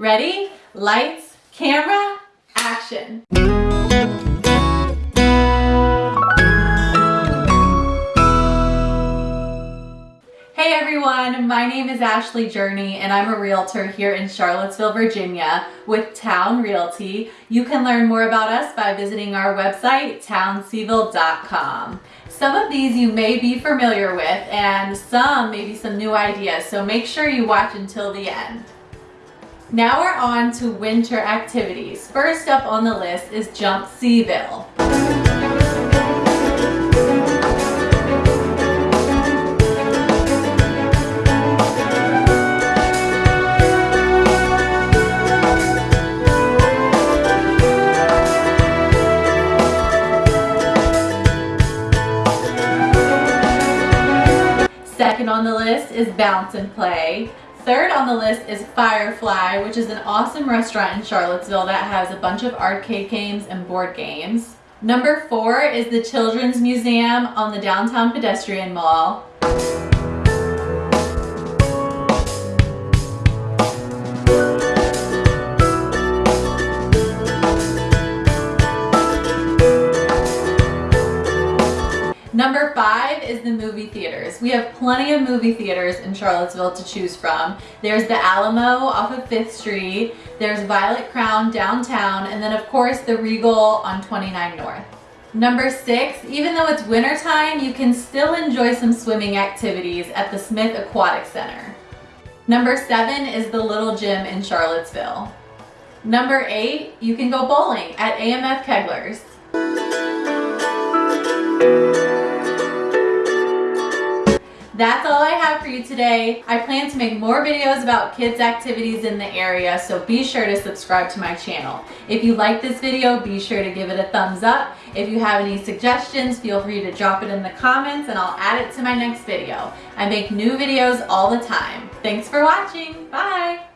Ready? Lights, camera, action. Hey everyone, my name is Ashley Journey and I'm a realtor here in Charlottesville, Virginia with Town Realty. You can learn more about us by visiting our website, townseville.com. Some of these you may be familiar with and some maybe some new ideas, so make sure you watch until the end. Now we're on to winter activities. First up on the list is Jump Seaville. Second on the list is Bounce and Play. Third on the list is Firefly, which is an awesome restaurant in Charlottesville that has a bunch of arcade games and board games. Number four is the Children's Museum on the Downtown Pedestrian Mall. Five is the movie theaters. We have plenty of movie theaters in Charlottesville to choose from. There's the Alamo off of 5th Street, there's Violet Crown downtown, and then of course the Regal on 29 North. Number six, even though it's wintertime, you can still enjoy some swimming activities at the Smith Aquatic Center. Number seven is the Little Gym in Charlottesville. Number eight, you can go bowling at AMF Kegler's. That's all I have for you today. I plan to make more videos about kids activities in the area, so be sure to subscribe to my channel. If you like this video, be sure to give it a thumbs up. If you have any suggestions, feel free to drop it in the comments and I'll add it to my next video. I make new videos all the time. Thanks for watching. Bye.